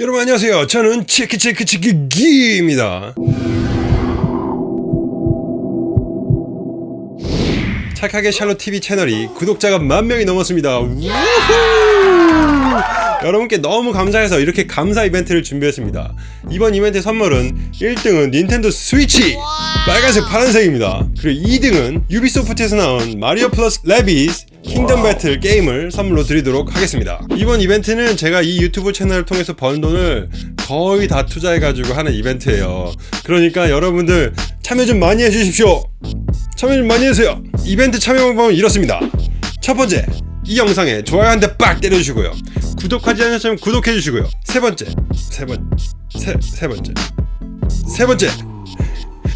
여러분 안녕하세요. 저는 치키치키치키기입니다. 착하게 샬롯 TV 채널이 구독자가 만 명이 넘었습니다. 우후! 여러분께 너무 감사해서 이렇게 감사 이벤트를 준비했습니다. 이번 이벤트 선물은 1등은 닌텐도 스위치 빨간색 파란색입니다. 그리고 2등은 유비소프트에서 나온 마리오 플러스 레비스 킹덤 배틀 게임을 선물로 드리도록 하겠습니다. 이번 이벤트는 제가 이 유튜브 채널을 통해서 번 돈을 거의 다 투자해가지고 하는 이벤트예요. 그러니까 여러분들 참여 좀 많이 해주십시오. 참여 좀 많이 해주세요. 이벤트 참여 방법은 이렇습니다. 첫 번째, 이 영상에 좋아요 한 대 빡 때려주시고요. 구독하지 않으셨으면 구독해주시고요. 세 번째, 세 번, 세, 세 번째, 세 번째.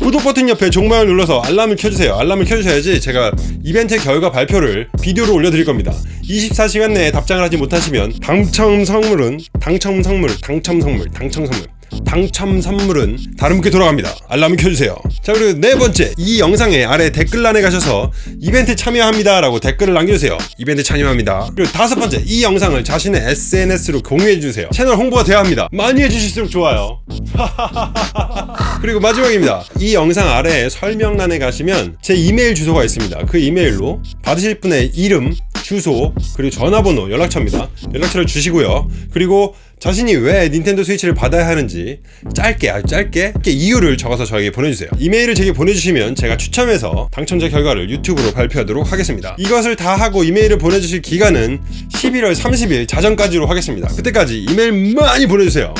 구독 버튼 옆에 종마를 눌러서 알람을 켜주세요. 알람을 켜주셔야지 제가 이벤트 결과 발표를 비디오로 올려드릴 겁니다. 24시간 내에 답장을 하지 못하시면 당첨 선물은 당첨 선물, 당첨 선물, 당첨 선물. 당첨 선물은 다른 분께 돌아갑니다. 알람을 켜주세요. 자 그리고 네 번째 이 영상의 아래 댓글란에 가셔서 이벤트 참여합니다 라고 댓글을 남겨주세요. 이벤트 참여합니다. 그리고 다섯 번째 이 영상을 자신의 SNS로 공유해주세요. 채널 홍보가 돼야 합니다. 많이 해주실수록 좋아요. 그리고 마지막입니다. 이 영상 아래 설명란에 가시면 제 이메일 주소가 있습니다. 그 이메일로 받으실 분의 이름, 주소, 그리고 전화번호, 연락처입니다. 연락처를 주시고요. 그리고 자신이 왜 닌텐도 스위치를 받아야 하는지 짧게 아주 짧게 이유를 적어서 저에게 보내주세요. 이메일을 제게 보내주시면 제가 추첨해서 당첨자 결과를 유튜브로 발표하도록 하겠습니다. 이것을 다 하고 이메일을 보내주실 기간은 11월 30일 자정까지로 하겠습니다. 그때까지 이메일 많이 보내주세요.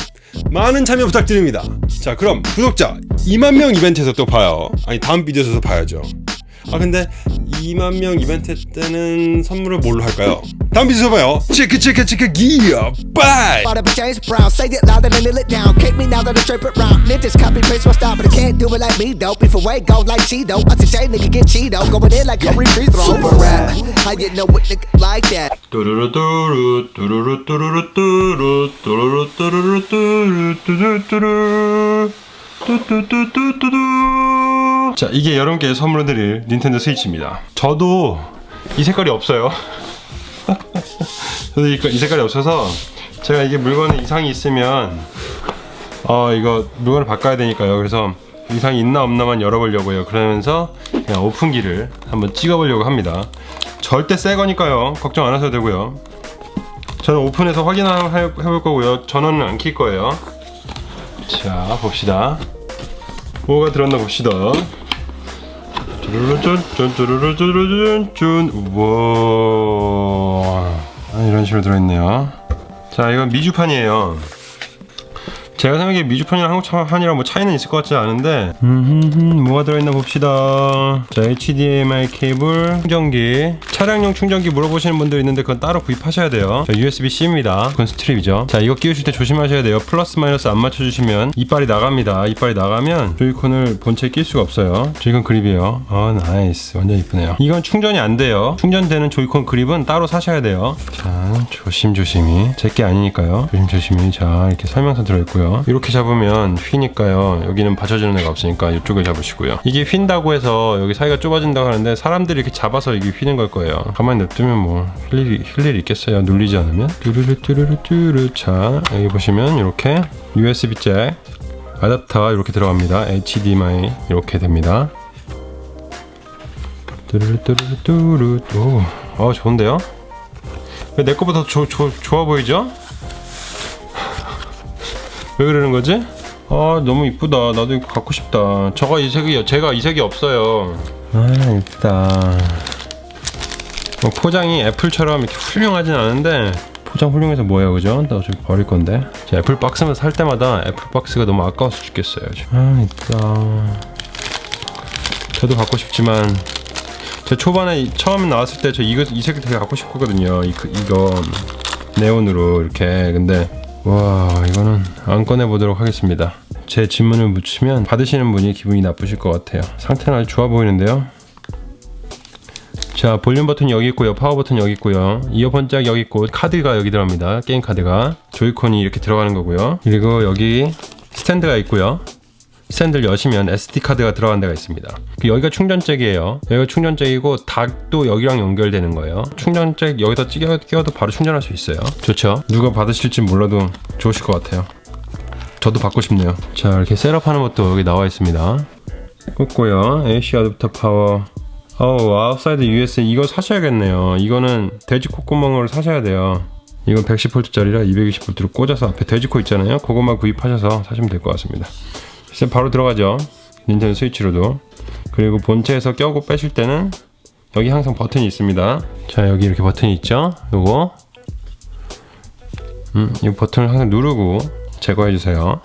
많은 참여 부탁드립니다. 자 그럼 구독자 2만명 이벤트에서 또 봐요. 아니 다음 비디오에서 봐야죠 아 근데 2만 명 이벤트 때는 선물을 뭘로 할까요? 다음 비디오에서 봐요 체크 체크 체크 기어 빠이 Bought up a James Brown, say it louder than nail it down. Kick me now that I trip it round. Ninjas copy paste my style, but I can't do it like me though. If away go like Cheeto, I say J nigga get Cheeto, going in like Curry free throw. Super rap, how you know what nigga like that? 뚜루루 뚜루 뚜루루 뚜루루 뚜루 뚜루루 뚜루루 뚜루 뚜루 뚜루 뚜뚜뚜뚜뚜뚜 자 이게 여러분께 선물로 드릴 닌텐도 스위치입니다. 저도 이 색깔이 없어요. 저도 이, 이 색깔이 없어서 제가 이게 물건에 이상이 있으면 어 이거 물건을 바꿔야 되니까요. 그래서 이상이 있나 없나만 열어보려고요. 그러면서 그냥 오픈기를 한번 찍어보려고 합니다. 절대 새 거니까요. 걱정 안 하셔도 되고요. 저는 오픈해서 확인 한번 해- 해볼 거고요. 전원은 안 킬 거예요. 자 봅시다. 뭐가 들었나 봅시다 쭈루루쭈쭈루루쭈루쭈쭈 우와 아, 이런 식으로 들어있네요 자 이건 미주판이에요 제가 생각에 미주판이랑 한국판이랑 뭐 차이는 있을 것 같지 않은데. 음, 뭐가 들어있나 봅시다. 자 HDMI 케이블 충전기. 차량용 충전기 물어보시는 분들 있는데 그건 따로 구입하셔야 돼요. 자 USB-C입니다. 그건 스트랩이죠. 자 이거 끼우실 때 조심하셔야 돼요. 플러스 마이너스 안 맞춰주시면 이빨이 나갑니다. 이빨이 나가면 조이콘을 본체에 낄 수가 없어요. 조이콘 그립이에요. 아 nice. 완전 이쁘네요. 이건 충전이 안 돼요. 충전되는 조이콘 그립은 따로 사셔야 돼요. 자 조심조심히. 제 게 아니니까요. 조심조심히. 자 이렇게 설명서 들어있고요 이렇게 잡으면 휘니까요. 여기는 받쳐주는 애가 없으니까 이쪽을 잡으시고요. 이게 휜다고 해서 여기 사이가 좁아진다고 하는데 사람들이 이렇게 잡아서 이게 휘는 걸 거예요. 가만히 냅두면 뭐 휠 일이 휠 일이 있겠어요? 눌리지 않으면? 뚜루루 뚜루루 뚜루 자 여기 보시면 이렇게 USB 잭 아답터 이렇게 들어갑니다. HDMI 이렇게 됩니다. 뚜루루 뚜루루 뚜루 오, 어 좋은데요? 왜 내 거보다 더 좋아 보이죠? 왜 그러는 거지? 아 너무 이쁘다. 나도 이거 갖고 싶다. 저가 이 색이 제가 이 색이 없어요. 아 이쁘다. 뭐 포장이 애플처럼 이렇게 훌륭하진 않은데 포장 훌륭해서 뭐 해요 그죠? 나 어차피 버릴 건데. 제 애플 박스만 살 때마다 애플 박스가 너무 아까워서 죽겠어요 지금. 아 이쁘다. 저도 갖고 싶지만 제 초반에 이- 처음 나왔을 때 저 이거 이색 되게 갖고 싶었거든요. 이, 그- 이거 네온으로 이렇게. 근데 와 이거는 안 꺼내 보도록 하겠습니다. 제 지문을 묻히면 받으시는 분이 기분이 나쁘실 것 같아요. 상태는 아주 좋아 보이는데요? 자 볼륨 버튼 여기 있고요. 파워 버튼 여기 있고요. 이어폰 잭 여기 있고 카드가 여기 들어갑니다. 게임 카드가. 조이콘이 이렇게 들어가는 거고요. 그리고 여기 스탠드가 있고요 스탠드를 여시면 SD 카드가 들어간 데가 있습니다. 그 여기가 충전잭이에요. 여기가 충전잭이고 dock도 여기랑 연결되는 거예요. 충전잭 여기다 끼워, 끼워도 바로 충전할 수 있어요. 좋죠? 누가 받으실지 몰라도 좋으실 것 같아요. 저도 받고 싶네요. 자 이렇게 setup하는 것도 여기 나와 있습니다. 꽂고요. AC 어댑터 파워. 어우 outside US 이거 사셔야겠네요. 이거는 돼지 콧구멍을 사셔야 돼요. 이건 110V짜리라 220V로 꽂아서 앞에 돼지코 있잖아요. 그것만 구입하셔서 사시면 될 것 같습니다. 이제 바로 들어가죠. 닌텐도 스위치로도. 그리고 본체에서 껴고 빼실 때는 여기 항상 버튼이 있습니다. 자 여기 이렇게 버튼이 있죠. 요거 음, 이 버튼을 항상 누르고 제거해 주세요.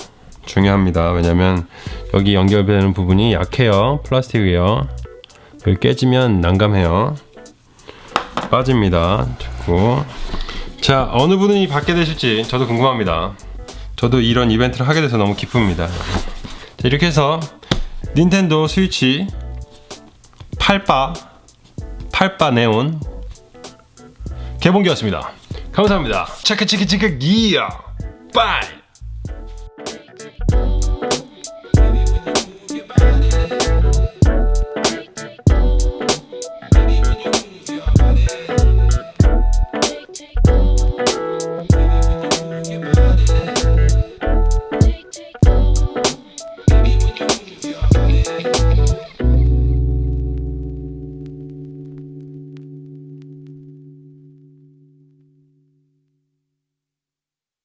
중요합니다. 왜냐면 여기 연결되는 부분이 약해요. 플라스틱이에요. 여기 깨지면 난감해요. 빠집니다. 자꾸. 자, 어느 분이 받게 되실지 저도 궁금합니다. 저도 이런 이벤트를 하게 돼서 너무 기쁩니다. 자, 이렇게 해서 닌텐도 스위치 8바 8바 네온 개봉기였습니다. 감사합니다. 체크 체크 체크 기어 빠이